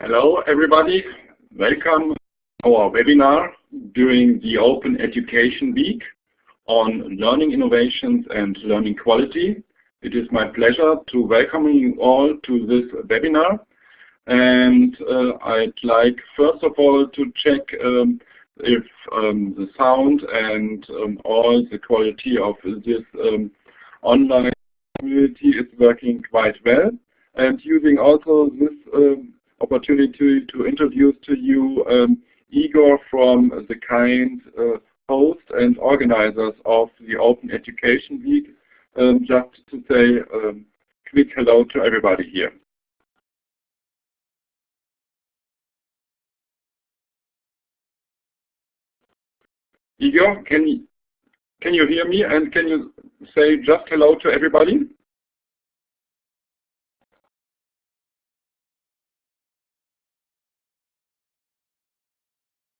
Hello everybody, welcome to our webinar during the Open Education Week on learning innovations and learning quality. It is my pleasure to welcome you all to this webinar. And uh, I'd like first of all to check um, if um, the sound and um, all the quality of this um, online community is working quite well. And using also this um, opportunity to introduce to you um, Igor from the kind uh, host and organizers of the Open Education Week, um, just to say um, quick hello to everybody here. Igor, can can you hear me and can you say just hello to everybody?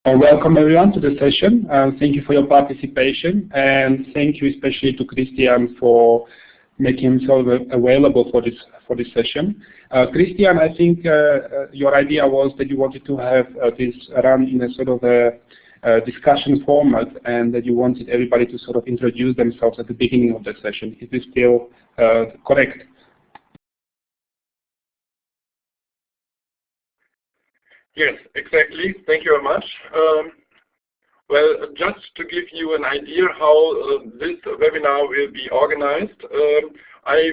Welcome everyone to the session. Uh, thank you for your participation and thank you especially to Christian for making himself available for this for this session. Uh, Christian, I think uh, uh, your idea was that you wanted to have uh, this run in a sort of a, discussion format and that you wanted everybody to sort of introduce themselves at the beginning of the session. Is this still correct? Yes, exactly. Thank you very much. Um, well, just to give you an idea how uh, this webinar will be organized, um, I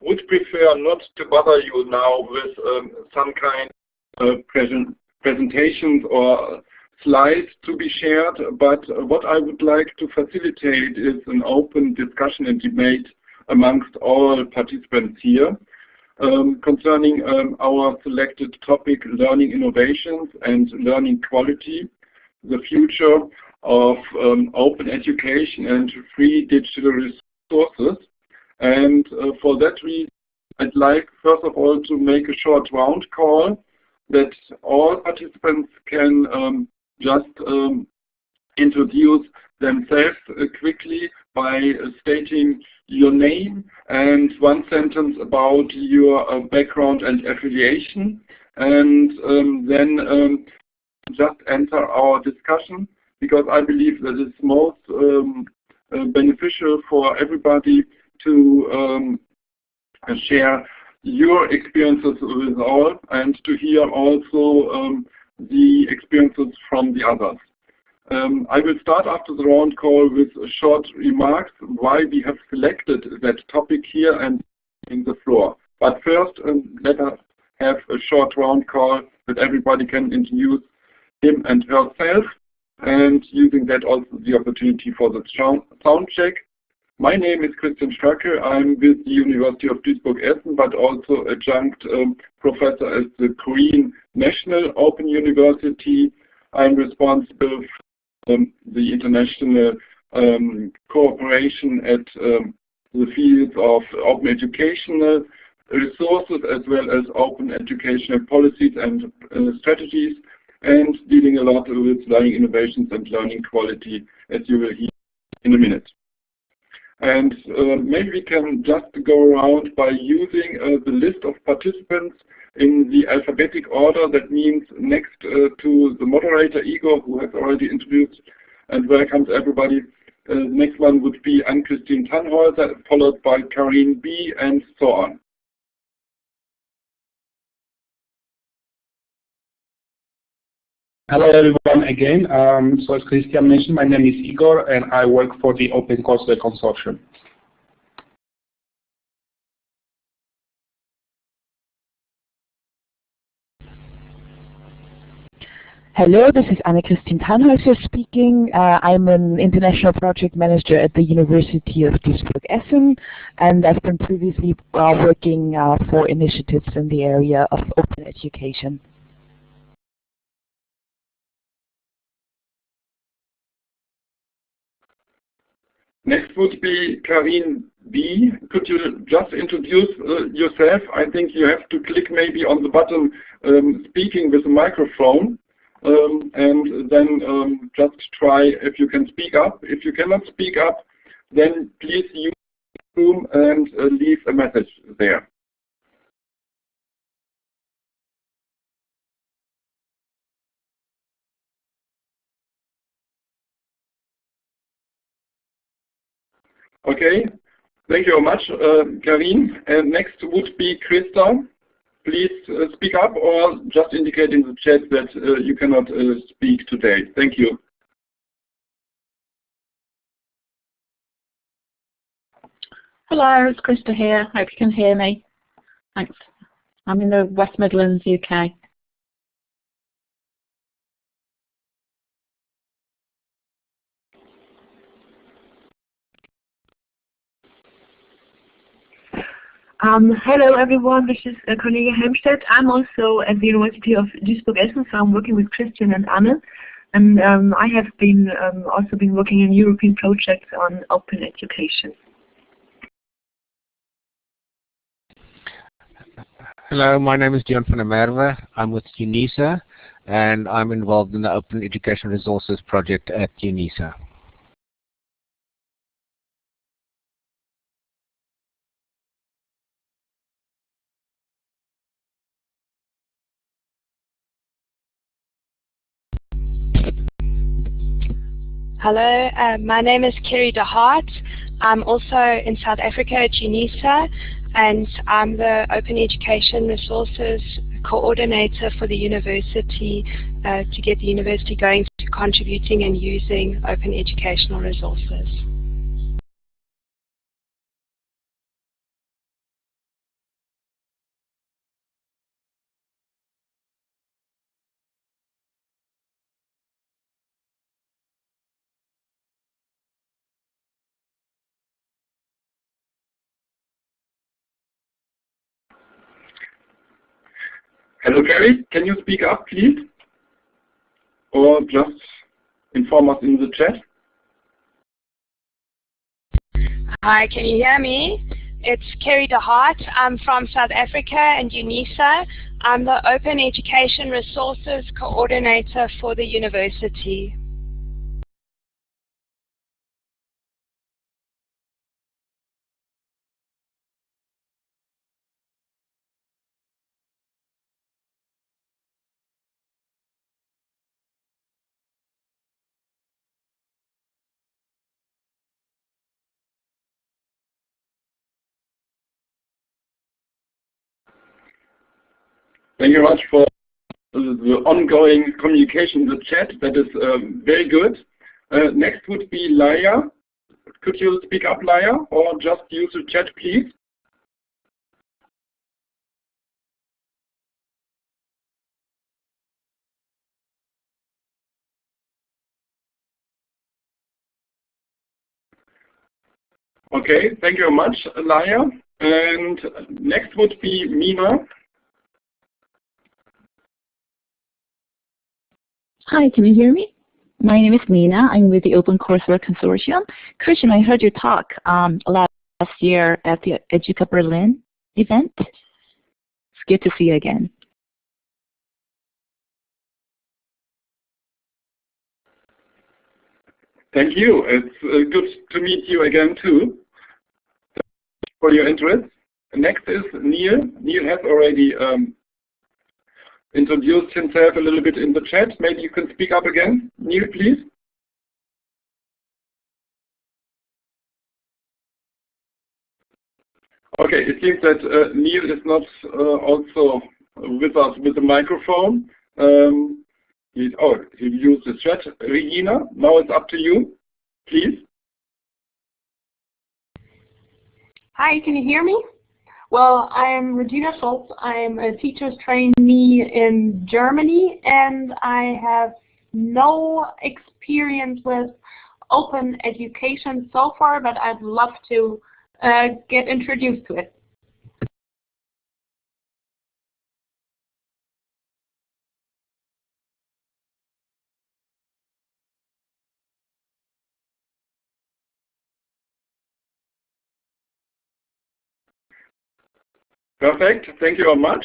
would prefer not to bother you now with um, some kind of present presentations or slides to be shared, but what I would like to facilitate is an open discussion and debate amongst all participants here um, concerning um, our selected topic, learning innovations and learning quality, the future of um, open education and free digital resources. And uh, for that reason, I'd like first of all to make a short round call that all participants can um, just um, introduce themselves uh, quickly by stating your name and one sentence about your uh, background and affiliation and um, then um, just enter our discussion because I believe that it's most um, uh, beneficial for everybody to um, share your experiences with all and to hear also um, the experiences from the others. Um, I will start after the round call with short remarks why we have selected that topic here and in the floor. But first, um, let us have a short round call that everybody can introduce him and herself and using that also the opportunity for the sound check. My name is Christian Stracke. I'm with the University of Duisburg-Essen, but also adjunct um, professor at the Korea National Open University. I'm responsible um, the international um, cooperation at um, the fields of open educational resources as well as open educational policies and uh, strategies and dealing a lot with learning innovations and learning quality as you will hear in a minute. And uh, maybe we can just go around by using uh, the list of participants in the alphabetic order. That means next uh, to the moderator, Igor, who has already introduced and welcomes everybody. Uh, the next one would be Anne-Christine Tannhäuser, followed by Karine B, and so on. Hello everyone again. Um, so as Christian mentioned, my name is Igor and I work for the OpenCourseware Consortium. Hello, this is Anne-Christine Tannhäuser speaking. Uh, I'm an international project manager at the University of Duisburg-Essen, and I've been previously uh, working uh, for initiatives in the area of open education. Next would be Karine B. Could you just introduce uh, yourself? I think you have to click maybe on the button um, speaking with a microphone um, and then um, just try if you can speak up. If you cannot speak up, then please use Zoom and uh, leave a message there. Okay, thank you very much, uh, Karin. And next would be Krista. Please uh, speak up or just indicate in the chat that uh, you cannot uh, speak today. Thank you. Hello, it's Krista here. Hope you can hear me. Thanks. I'm in the West Midlands, UK. Um, hello everyone, this is uh, Cornelia. I'm also at the University of Duisburg-Essen, so I'm working with Christian and Anne. And um, I have been um, also been working in European projects on open education. Hello, my name is Dion van der Merwe. I'm with UNISA and I'm involved in the Open Education Resources project at UNISA. Hello, uh, my name is Kerry De Hart. I'm also in South Africa at UNISA and I'm the Open Education Resources Coordinator for the university uh, to get the university going to contributing and using open educational resources. Hello, Gary. Can you speak up, please? Or just inform us in the chat? Hi, can you hear me? It's Kerry De Hart. I'm from South Africa and UNISA. I'm the Open Education Resources Coordinator for the university. Thank you very much for the ongoing communication in the chat. That is um, very good. Uh, next would be Laya. Could you speak up, Laya, or just use the chat, please? Okay, thank you very much, Laya. And next would be Mina. Hi, can you hear me? My name is Nina. I'm with the Open Courseware Consortium. Christian, I heard your talk um, last year at the Educa Berlin event. It's good to see you again. Thank you. It's uh, good to meet you again too. for your interest. Next is Neil. Neil has already um, introduced himself a little bit in the chat. Maybe you can speak up again. Neil, please. Okay, it seems that uh, Neil is not uh, also with us with the microphone. Um, he, oh, he used the chat. Regina, now it's up to you, please. Hi, can you hear me? Well, I'm Regina Schultz. I'm a teacher's trainee in Germany, and I have no experience with open education so far, but I'd love to uh, get introduced to it. Perfect. Thank you very much.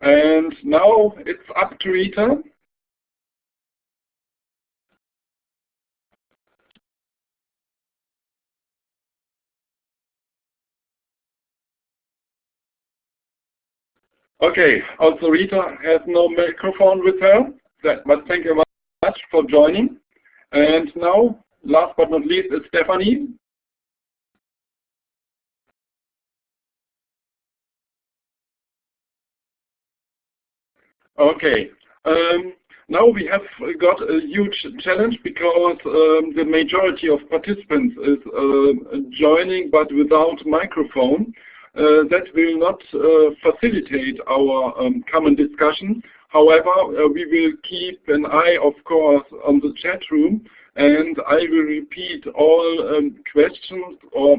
And now it's up to Rita. Okay, also Rita has no microphone with her, but thank you very much for joining. And now, last but not least, is Stephanie. Okay. Um, now we have got a huge challenge because um, the majority of participants is uh, joining but without microphone. Uh, that will not uh, facilitate our um, common discussion. However, uh, we will keep an eye, of course, on the chat room and I will repeat all um, questions or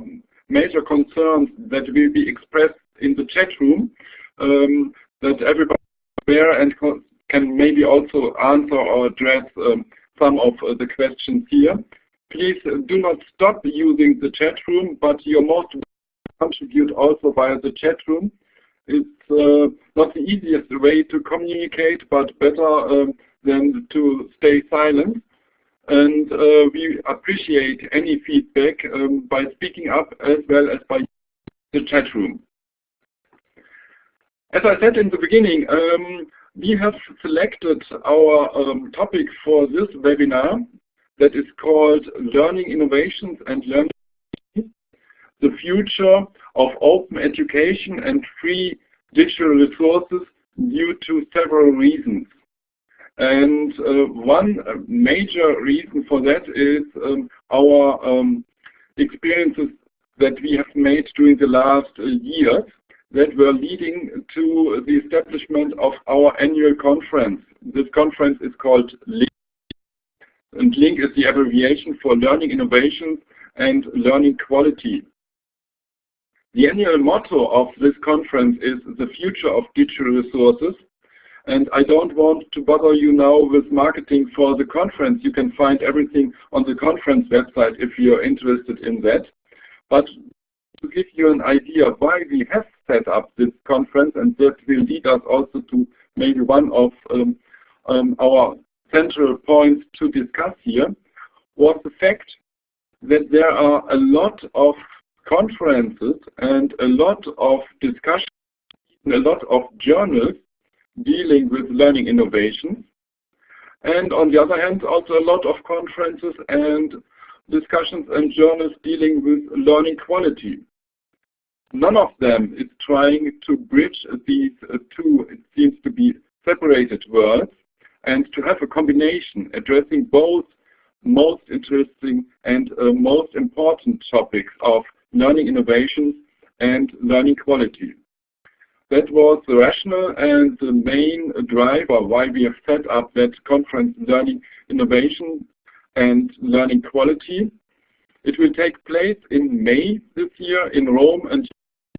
major concerns that will be expressed in the chat room um, that everybody aware and can maybe also answer or address um, some of uh, the questions here. Please uh, do not stop using the chat room, but you're most contribute also via the chat room. It's uh, not the easiest way to communicate, but better um, than to stay silent. And uh, we appreciate any feedback um, by speaking up as well as by the chat room. As I said in the beginning, um, we have selected our um, topic for this webinar that is called Learning Innovations and Learning the future of open education and free digital resources due to several reasons. And uh, one major reason for that is um, our um, experiences that we have made during the last uh, years that were leading to the establishment of our annual conference. This conference is called LINQ, and LINQ is the abbreviation for Learning Innovations and Learning Quality. The annual motto of this conference is the future of digital resources. And I don't want to bother you now with marketing for the conference. You can find everything on the conference website if you're interested in that. But to give you an idea why we have set up this conference, and that will lead us also to maybe one of um, um, our central points to discuss here, was the fact that there are a lot of conferences and a lot of discussion, a lot of journals dealing with learning innovations. And on the other hand, also a lot of conferences and discussions and journals dealing with learning quality. None of them is trying to bridge these two, it seems to be separated worlds, and to have a combination addressing both most interesting and uh, most important topics of learning innovations and learning quality. That was the rationale and the main driver why we have set up that conference Learning Innovation and Learning Quality. It will take place in May this year in Rome and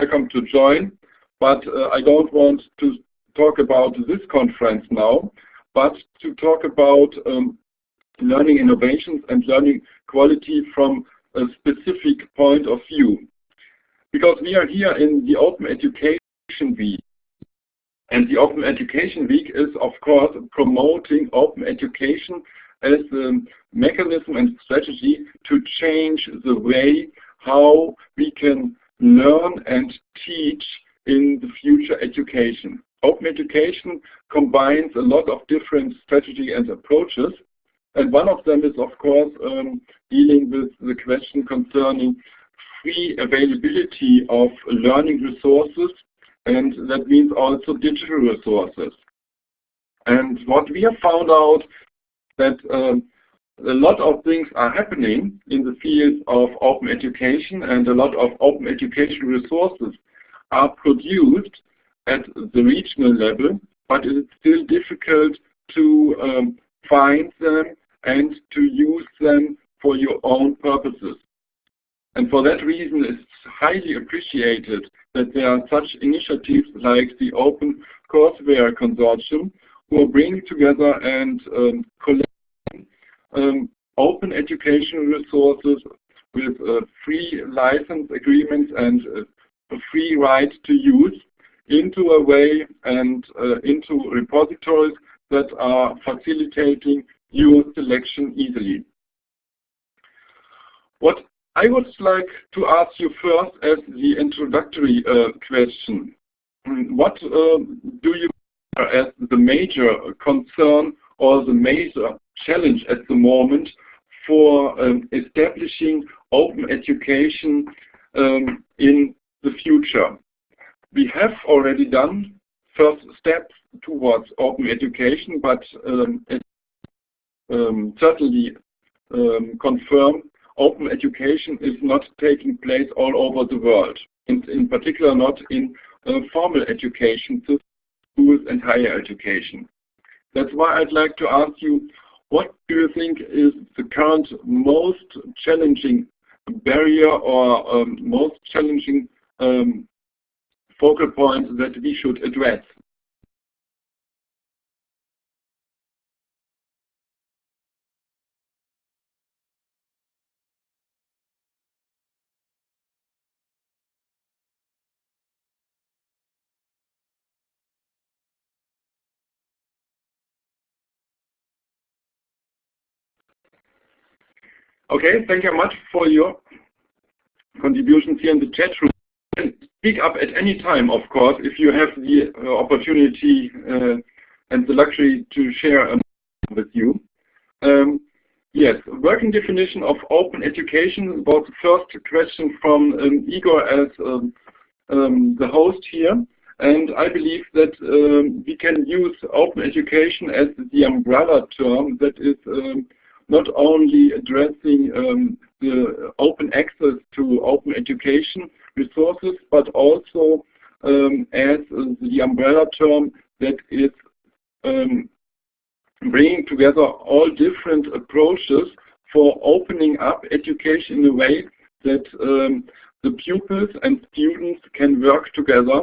welcome to join. But uh, I don't want to talk about this conference now, but to talk about um, learning innovations and learning quality from a specific point of view. Because we are here in the Open Education Week. And the Open Education Week is, of course, promoting open education as a mechanism and strategy to change the way how we can learn and teach in the future education. Open education combines a lot of different strategy and approaches and one of them is, of course, um, dealing with the question concerning free availability of learning resources, and that means also digital resources. And what we have found out that um, a lot of things are happening in the field of open education and a lot of open education resources are produced at the regional level, but it's still difficult to um, find them and to use them for your own purposes. And for that reason, it's highly appreciated that there are such initiatives like the Open Courseware Consortium who are bringing together and um, collecting um, open educational resources with uh, free license agreements and uh, a free right to use into a way and uh, into repositories that are facilitating your selection easily. What I would like to ask you first as the introductory uh, question, what uh, do you as the major concern or the major challenge at the moment for um, establishing open education um, in the future? We have already done first steps towards open education, but um, it, um, certainly um, confirm open education is not taking place all over the world, in, in particular not in uh, formal education, schools and higher education. That's why I'd like to ask you, what do you think is the current most challenging barrier or um, most challenging um, focal point that we should address? Okay, thank you much for your contributions here in the chat room. And speak up at any time, of course, if you have the uh, opportunity uh, and the luxury to share um, with you. Um, yes, working definition of open education was the first question from um, Igor as um, um, the host here. And I believe that um, we can use open education as the umbrella term that is not only addressing um, the open access to open education resources, but also um, as the umbrella term that is um, bringing together all different approaches for opening up education in a way that um, the pupils and students can work together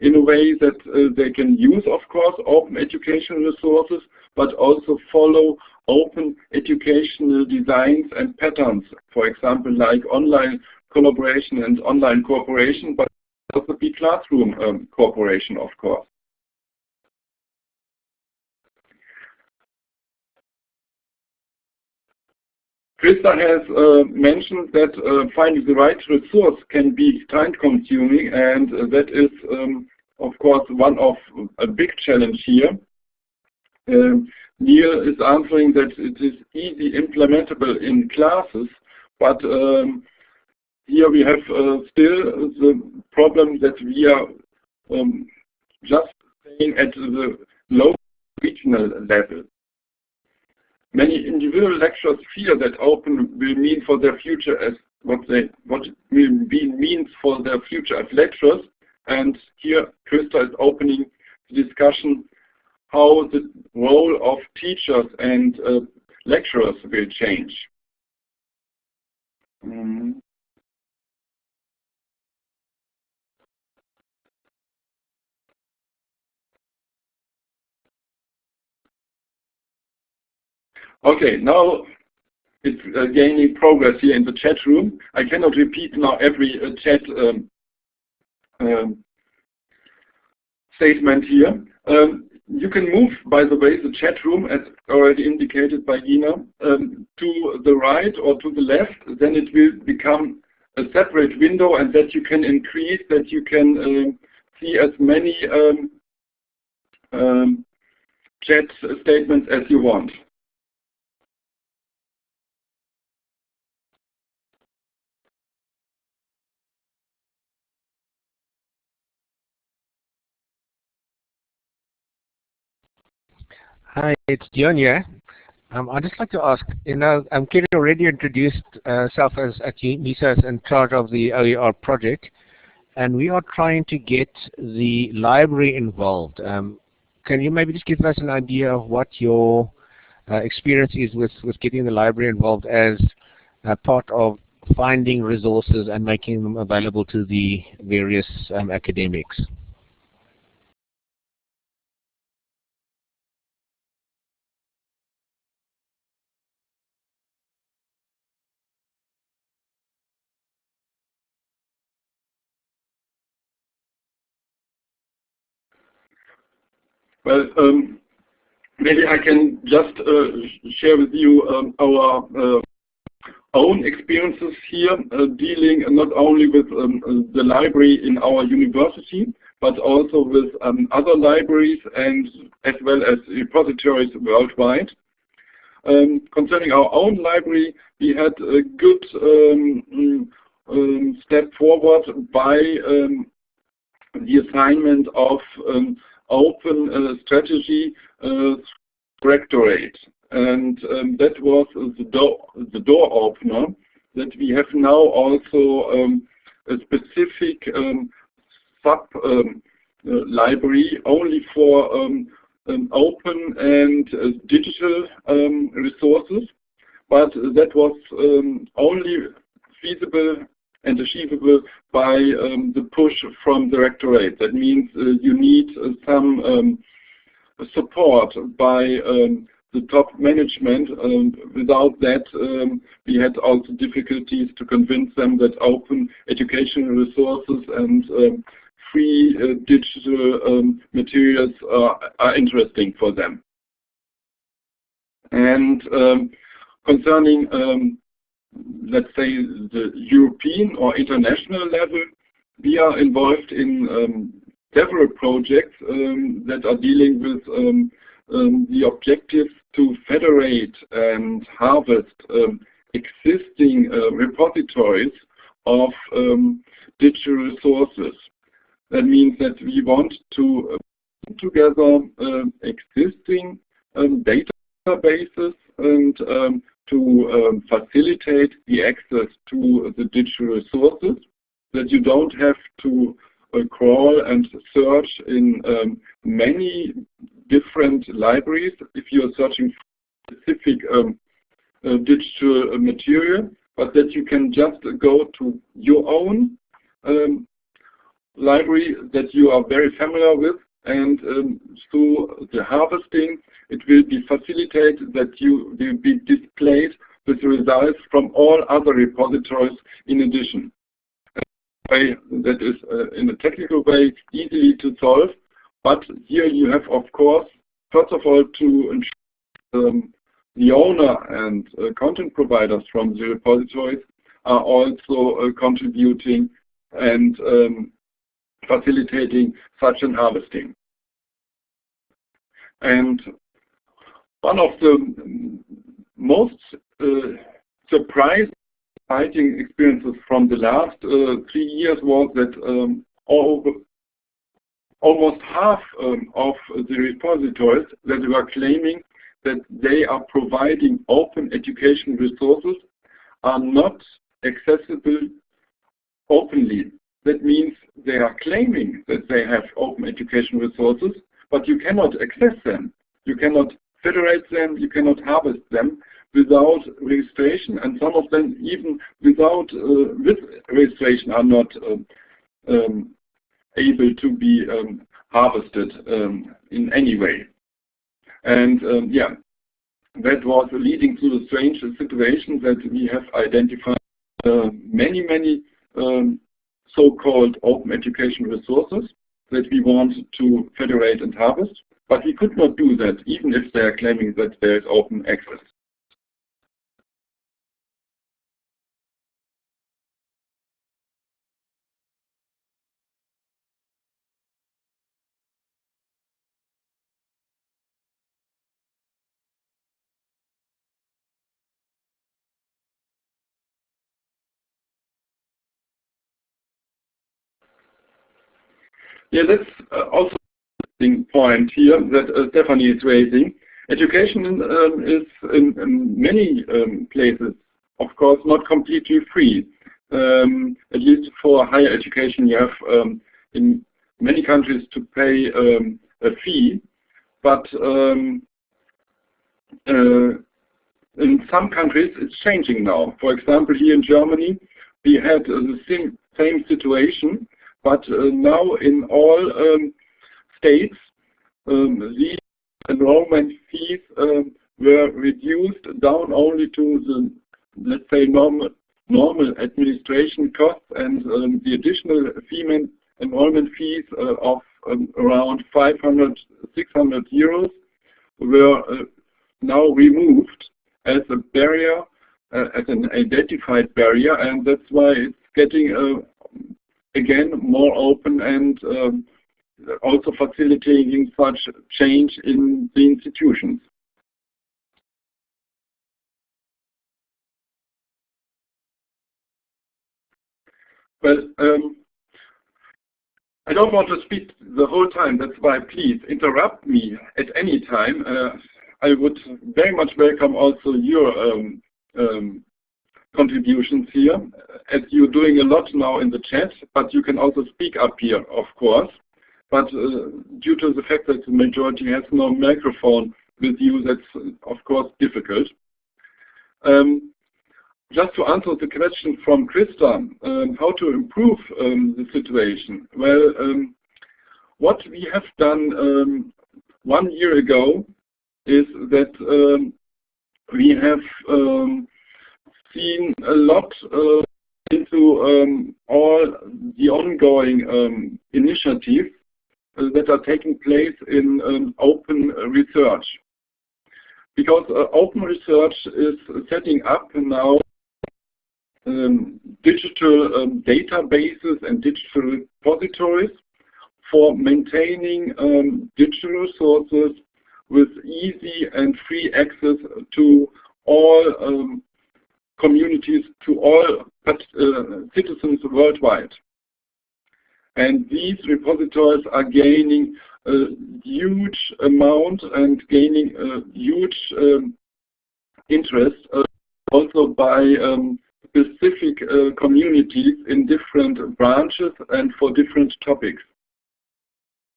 in a way that uh, they can use, of course, open educational resources, but also follow open educational designs and patterns, for example, like online collaboration and online cooperation, but also be classroom um, cooperation, of course. Krista has uh, mentioned that uh, finding the right resource can be time-consuming, and uh, that is, um, of course, one of a big challenge here. Um, Neil is answering that it is easy implementable in classes, but um, here we have uh, still the problem that we are um, just staying at the low regional level. Many individual lecturers fear that open will mean for their future as what they what will be means for their future as lecturers. And here Krista is opening the discussion how the role of teachers and uh, lecturers will change. Mm. Okay, now it's uh, gaining progress here in the chat room. I cannot repeat now every uh, chat um, um, statement here. Um, you can move, by the way, the chat room, as already indicated by Gina, um, to the right or to the left. Then it will become a separate window and that you can increase, that you can um, see as many um, um chat statements as you want. Hi, it's Dion here. Um, I'd just like to ask, you know, um, Kelly already introduced uh, herself as at UNISA in charge of the OER project, and we are trying to get the library involved. Um, can you maybe just give us an idea of what your uh, experience is with, with getting the library involved as part of finding resources and making them available to the various um, academics? Well, um, maybe I can just uh, share with you um, our uh, own experiences here, uh, dealing not only with um, the library in our university, but also with um, other libraries and as well as repositories worldwide. Um, concerning our own library, we had a good um, um, step forward by the assignment of open uh, strategy uh, rectorate. And um, that was the door, the door opener that we have now also um, a specific um, sub um, uh, library only for um, open and uh, digital um, resources, but that was only feasible and achievable by um, the push from the rectorate. That means uh, you need uh, some um, support by um, the top management. without that, um, we had also difficulties to convince them that open educational resources and um, free uh, digital um, materials are, are, interesting for them. And concerning let's say, the European or international level, we are involved in um, several projects um, that are dealing with um, um the objective to federate and harvest um, existing uh, repositories of digital resources. That means that we want to put together existing databases and to um, facilitate the access to the digital resources, that you don't have to uh, crawl and search in um, many different libraries if you're searching for specific um, uh, digital material, but that you can just go to your own um, library that you are very familiar with and um, through the harvesting it will be facilitated that you will be displayed with results from all other repositories in addition. That is, uh, in a technical way, easily to solve, but here you have, of course, first of all, to ensure um, the owner and uh, content providers from the repositories are also uh, contributing and um, facilitating such an harvesting. And one of the most uh, surprising experiences from the last uh, three years was that um, over, almost half um, of the repositories that were claiming that they are providing open education resources are not accessible openly. That means they are claiming that they have open education resources, but you cannot access them. You cannot federate them, you cannot harvest them without registration, and some of them even without uh, with registration are not um, um, able to be um, harvested um, in any way. And um, yeah, that was leading to the strange situation that we have identified uh, many, many um, so-called open education resources that we want to federate and harvest. But we could not do that, even if they are claiming that there is open access. Yeah, that's uh, also point here that uh, Stephanie is raising. Education um, is in, in many um, places, of course, not completely free. Um, at least for higher education, you have um, in many countries to pay um, a fee, but um, uh, in some countries it's changing now. For example, here in Germany, we had uh, the same, same situation, but uh, now in all states, um, these enrollment fees um, were reduced down only to the, let's say, normal, normal administration costs and um, the additional fee enrollment fees uh, of um, around 500, 600 euros were uh, now removed as a barrier, uh, as an identified barrier, and that's why it's getting, uh, again, more open and um, also facilitating such change in the institutions. Well, um, I don't want to speak the whole time, that's why please interrupt me at any time. Uh, I would very much welcome also your um, um, contributions here, as you're doing a lot now in the chat, but you can also speak up here, of course. But uh, due to the fact that the majority has no microphone with you, that's of course difficult. Um, just to answer the question from Krista, um, how to improve um, the situation. Well, um, what we have done um, one year ago is that um, we have seen a lot uh, into all the ongoing initiatives uh, that are taking place in open research. Because uh, open research is setting up now um, digital um, databases and digital repositories for maintaining um, digital resources with easy and free access to all um, communities, to all uh, citizens worldwide. And these repositories are gaining a huge amount and gaining a huge um, interest uh, also by um, specific uh, communities in different branches and for different topics.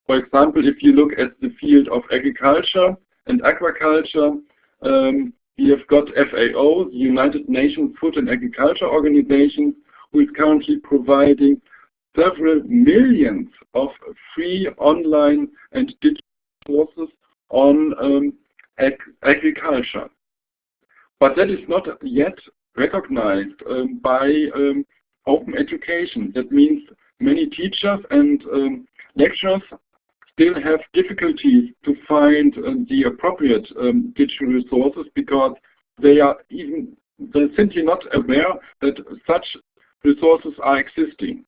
For example, if you look at the field of agriculture and aquaculture, um, we have got FAO, the United Nations Food and Agriculture Organization, who is currently providing several millions of free online and digital courses on um, ag agriculture. But that is not yet recognized um, by um, open education. That means many teachers and um, lecturers still have difficulties to find uh, the appropriate um, digital resources because they are even they're simply not aware that such resources are existing.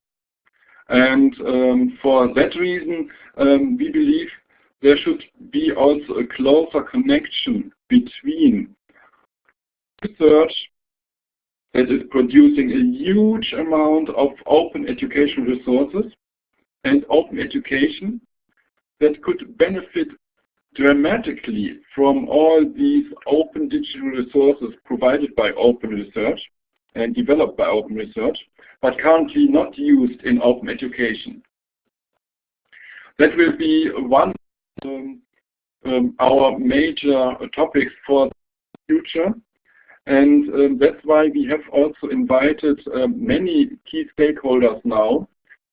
And um, for that reason, um, we believe there should be also a closer connection between research that is producing a huge amount of open education resources and open education that could benefit dramatically from all these open digital resources provided by open research and developed by open research, but currently not used in open education. That will be one um, um, our major topics for the future. And um, that's why we have also invited um, many key stakeholders now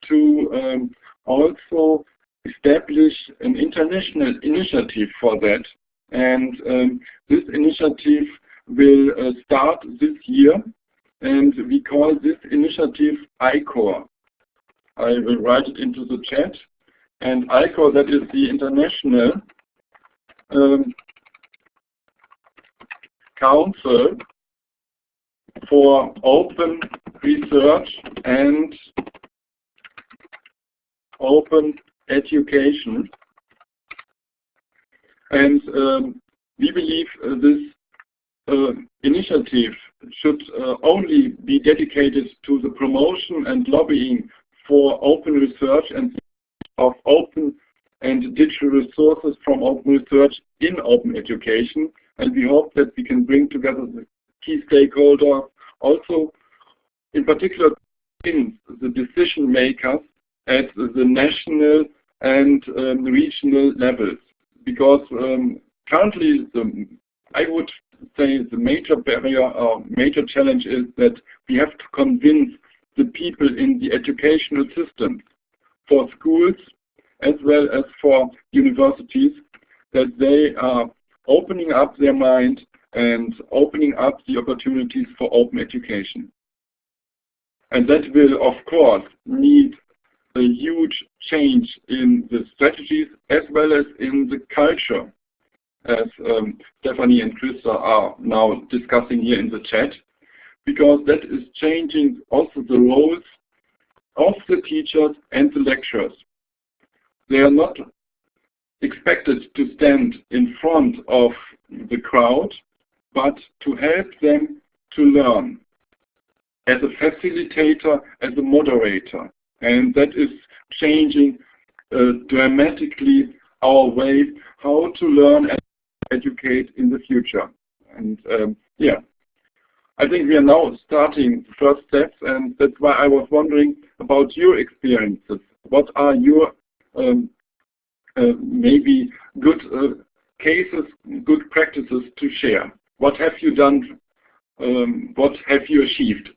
to um, also establish an international initiative for that. And um, this initiative will uh, start this year, and we call this initiative ICORE. I will write it into the chat. And ICORE, that is the International um, Council for Open Research and Open Education. And um, we believe uh, this uh, initiative should uh, only be dedicated to the promotion and lobbying for open research and of open and digital resources from open research in open education. And we hope that we can bring together the key stakeholders, also in particular the decision makers at the national and um, regional levels. Because um, currently, the, I would say the major barrier or major challenge is that we have to convince the people in the educational system for schools as well as for universities that they are opening up their mind and opening up the opportunities for open education. And that will, of course, need a huge change in the strategies as well as in the culture, as um, Stephanie and Krista are now discussing here in the chat, because that is changing also the roles of the teachers and the lecturers. They are not expected to stand in front of the crowd, but to help them to learn as a facilitator, as a moderator. And that is changing uh, dramatically our way how to learn and educate in the future. And um, yeah, I think we are now starting the first steps, and that's why I was wondering about your experiences. What are your um, uh, maybe good uh, cases, good practices to share? What have you done? Um, what have you achieved?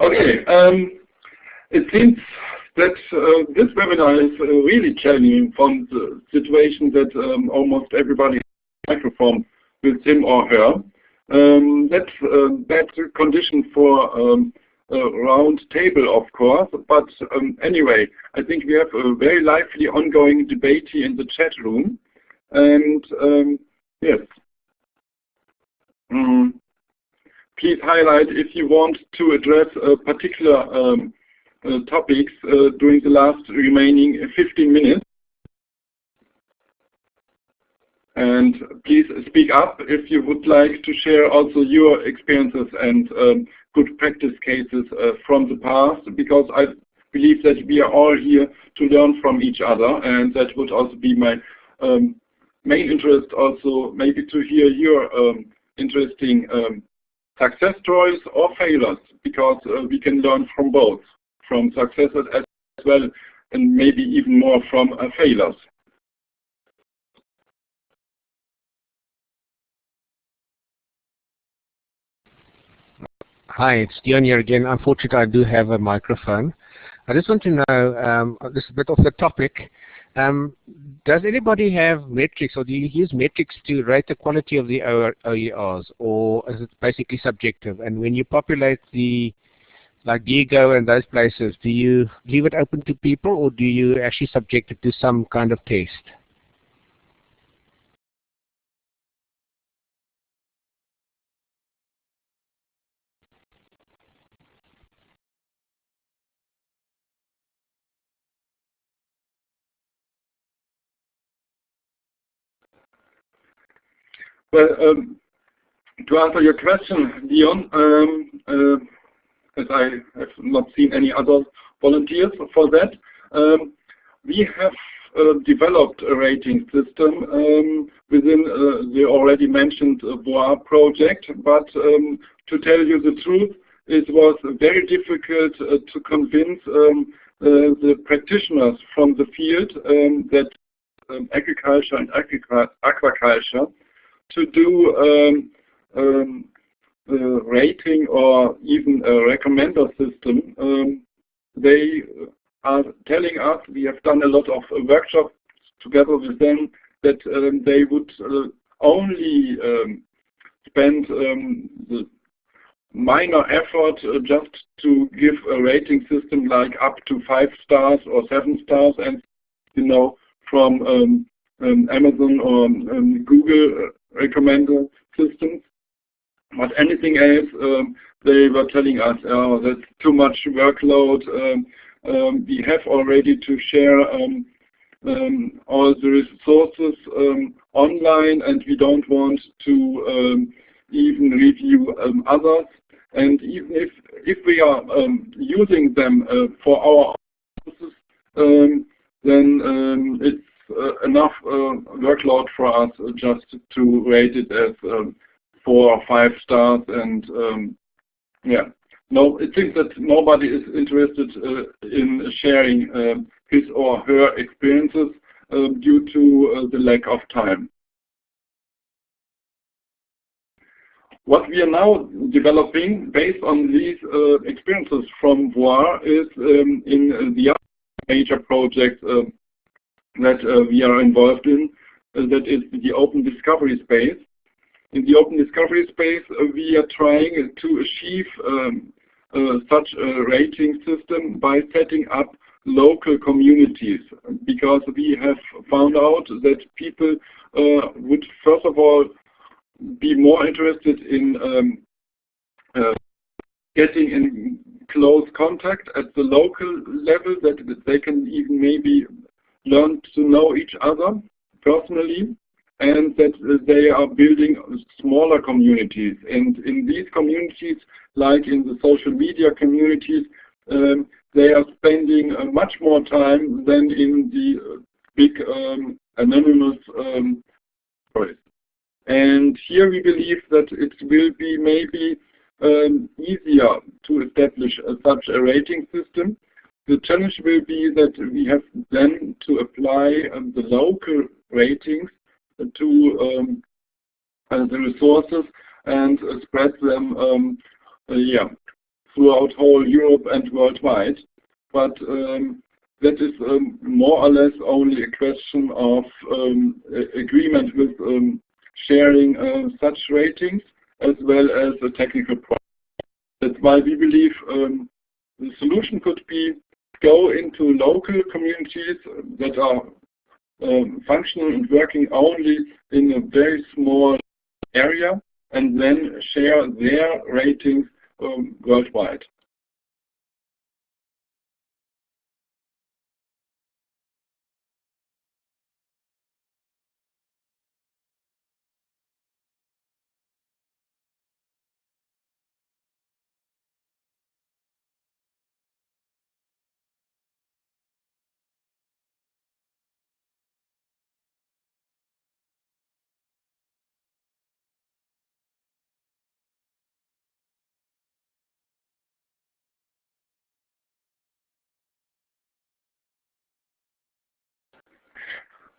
Okay, um, it seems that uh, this webinar is uh, really challenging from the situation that um, almost everybody has a microphone with him or her. Um, that's uh, a condition for um, a round table, of course. But um, anyway, I think we have a very lively ongoing debate here in the chat room. And um, yes. Mm please highlight if you want to address a particular um, uh, topics uh, during the last remaining 15 minutes. And please speak up if you would like to share also your experiences and um, good practice cases uh, from the past, because I believe that we are all here to learn from each other, and that would also be my um, main interest also maybe to hear your um, interesting um, success stories or failures, because uh, we can learn from both, from successes as well, and maybe even more from uh, failures. Hi, it's Dion here again. Unfortunately, I do have a microphone. I just want to know, um, this is a bit off the topic, um, does anybody have metrics, or do you use metrics to rate the quality of the OERs, or is it basically subjective? And when you populate the, like Diego and those places, do you leave it open to people, or do you actually subject it to some kind of test? Well, um, to answer your question, Dion, um, uh, as I have not seen any other volunteers for that, um, we have uh, developed a rating system um, within uh, the already mentioned BOA project, but um, to tell you the truth, it was very difficult uh, to convince um, uh, the practitioners from the field that agriculture and aquaculture to do um, um, rating or even a recommender system. Um, they are telling us, we have done a lot of workshops together with them, that um, they would uh, only um, spend um, the minor effort uh, just to give a rating system like up to five stars or seven stars and you know from um, Amazon or Google uh, recommender systems. But anything else, um, they were telling us, oh, that's too much workload. Um, um, we have already to share all the resources online and we don't want to even review others. And even if, if we are using them uh, for our purposes, then it's enough uh, workload for us just to rate it as um, four or five stars and um, yeah. No, it seems that nobody is interested uh, in sharing uh, his or her experiences uh, due to uh, the lack of time. What we are now developing based on these experiences from VOIR is um, in the other major project that uh, we are involved in, uh, that is the open discovery space. In the open discovery space, uh, we are trying to achieve um, such a rating system by setting up local communities because we have found out that people uh, would first of all be more interested in um, uh, getting in close contact at the local level that they can even maybe learn to know each other personally and that they are building smaller communities. And in these communities, like in the social media communities, um, they are spending uh, much more time than in the big um, anonymous um. And here we believe that it will be maybe um, easier to establish a, such a rating system the challenge will be that we have then to apply um, the local ratings to um, uh, the resources and uh, spread them um, uh, yeah, throughout whole Europe and worldwide. But um, that is um, more or less only a question of um, agreement with sharing uh, such ratings as well as a technical problem. That's why we believe the solution could be go into local communities that are um, functional and working only in a very small area and then share their ratings um, worldwide.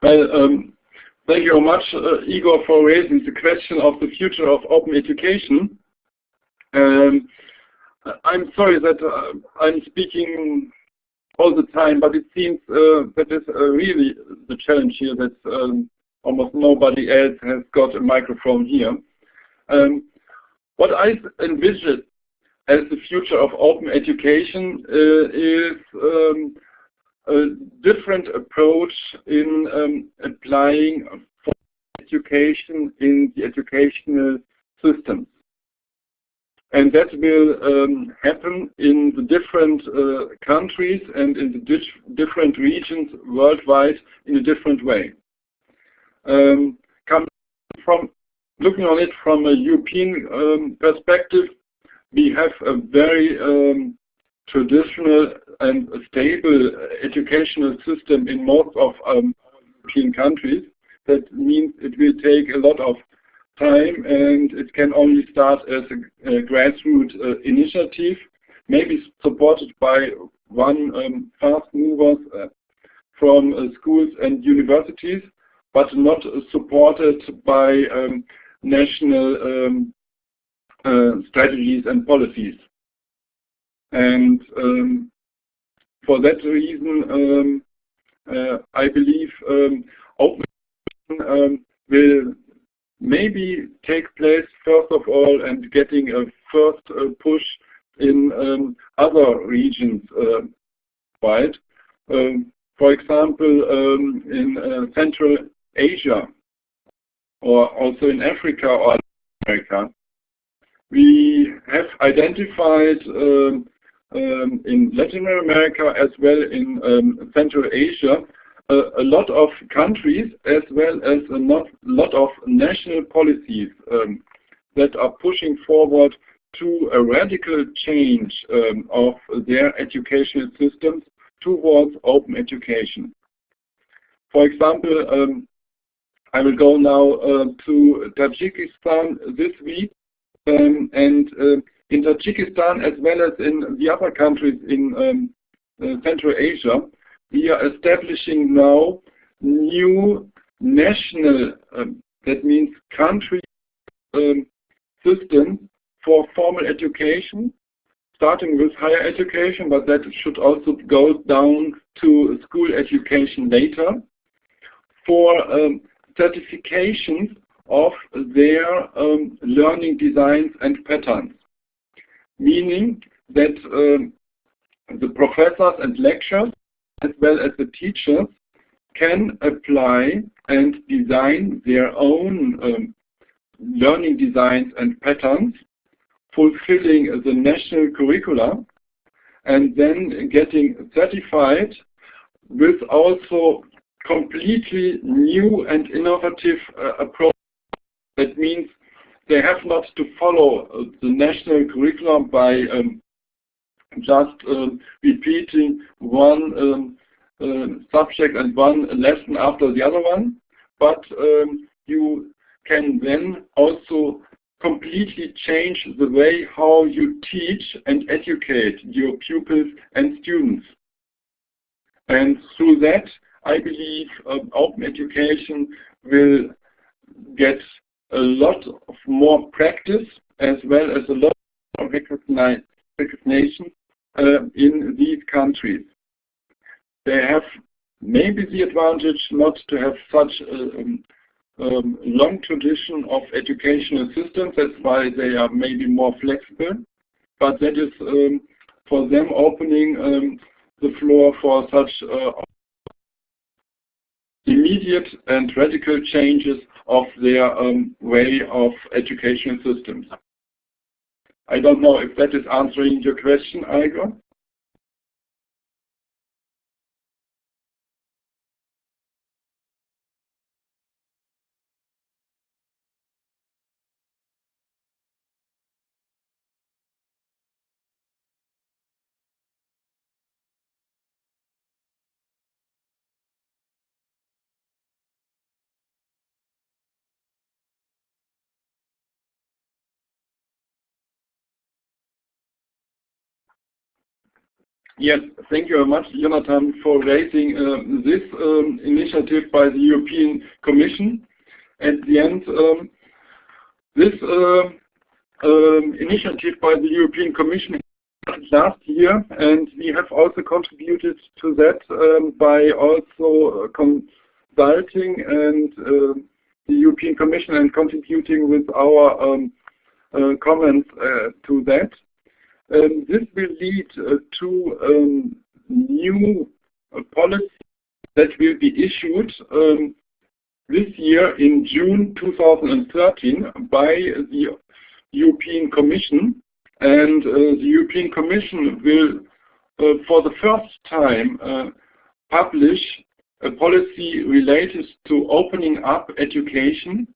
Well, um, thank you very much, uh, Igor, for raising the question of the future of open education. Um, I'm sorry that uh, I'm speaking all the time, but it seems uh, that is uh, really the challenge here that um, almost nobody else has got a microphone here. Um, what I envision as the future of open education uh, is um, a different approach in um, applying education in the educational system. And that will um, happen in the different uh, countries and in the different regions worldwide in a different way. Um, from looking on it from a European um, perspective, we have a very um, traditional and stable educational system in most of um, European countries. That means it will take a lot of time and it can only start as a, a grassroots uh, initiative, maybe supported by one um, fast movers uh, from uh, schools and universities, but not supported by um, national um, uh, strategies and policies. And um, for that reason, um, uh, I believe um, open um, will maybe take place first of all and getting a first uh, push in other regions uh, wide. Um, for example, um, in uh, Central Asia or also in Africa or America. We have identified um, in Latin America as well in um, Central Asia a lot of countries as well as a not, lot of national policies um, that are pushing forward to a radical change um, of their educational systems towards open education. For example, um, I will go now uh, to Tajikistan this week, um, and uh, in Tajikistan as well as in the other countries in um, uh, Central Asia, we are establishing now new national, um, that means country um, systems for formal education, starting with higher education, but that should also go down to school education later, for um, certifications of their um, learning designs and patterns, meaning that um, the professors and lecturers as well as the teachers can apply and design their own um, learning designs and patterns, fulfilling the national curricula, and then getting certified with also completely new and innovative uh, approach. That means they have not to follow uh, the national curriculum by um, just um, repeating one um, uh, subject and one lesson after the other one, but um, you can then also completely change the way how you teach and educate your pupils and students. And through that, I believe um, open education will get a lot of more practice as well as a lot of recognition uh, in these countries. They have maybe the advantage not to have such a um, um, long tradition of educational systems. That's why they are maybe more flexible. But that is um, for them opening um, the floor for such uh, immediate and radical changes of their um, way of educational systems. I don't know if that is answering your question, Igor. Yes, thank you very much, Jonathan, for raising uh, this um, initiative by the European Commission. At the end, um, this uh, um, initiative by the European Commission last year, and we have also contributed to that um, by also consulting and uh, the European Commission and contributing with our uh, comments uh, to that. Um, this will lead uh, to um, new uh, policy that will be issued um, this year in June 2013 by the European Commission. And uh, the European Commission will, uh, for the first time, uh, publish a policy related to opening up education.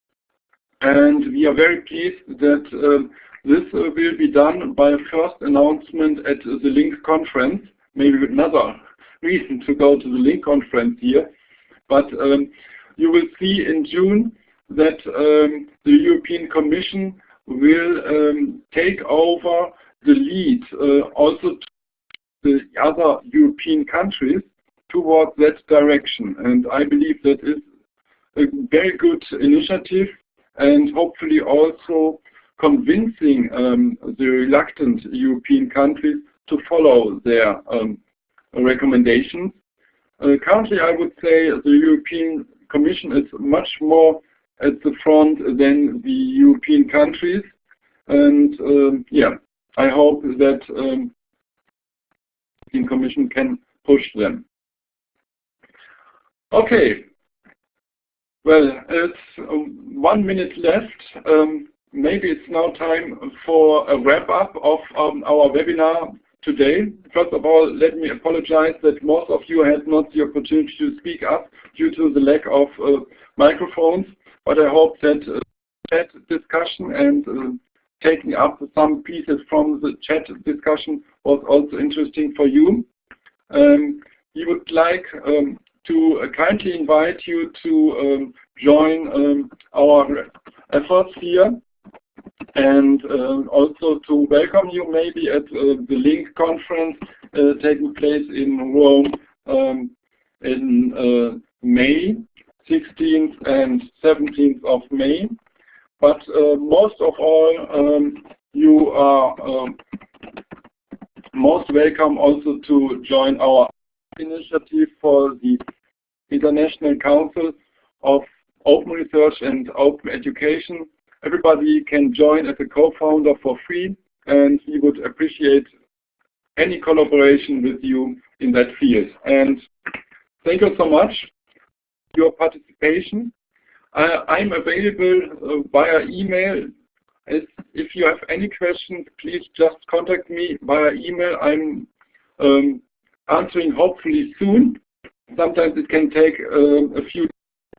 And we are very pleased that um, this will be done by a first announcement at the LINQ conference, maybe another reason to go to the LINQ conference here. But um, you will see in June that um, the European Commission will um, take over the lead uh, also to the other European countries towards that direction. And I believe that is a very good initiative and hopefully also convincing um, the reluctant European countries to follow their um, recommendations. Uh, currently, I would say the European Commission is much more at the front than the European countries. And um, yeah, I hope that um, the Commission can push them. Okay. Well, it's um, one minute left. Um, maybe it's now time for a wrap-up of um, our webinar today. First of all, let me apologize that most of you had not the opportunity to speak up due to the lack of uh, microphones, but I hope that uh, chat discussion and uh, taking up some pieces from the chat discussion was also interesting for you. Um, we would like um, to uh, kindly invite you to um, join um, our efforts here and uh, also to welcome you maybe at uh, the LINQ conference uh, taking place in Rome um, in May, 16th and 17th of May. But most of all, um, you are um, most welcome also to join our initiative for the International Council of Open Research and Open Education. Everybody can join as a co-founder for free and we would appreciate any collaboration with you in that field. And thank you so much for your participation. I'm available uh, via email. If you have any questions, please just contact me via email. I'm um, answering hopefully soon. Sometimes it can take uh, a few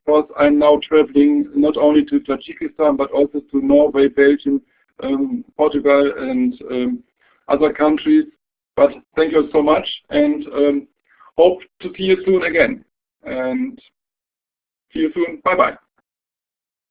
because I'm now traveling not only to Tajikistan but also to Norway, Belgium, um, Portugal and um, other countries. But thank you so much and um, hope to see you soon again. And see you soon. Bye-bye.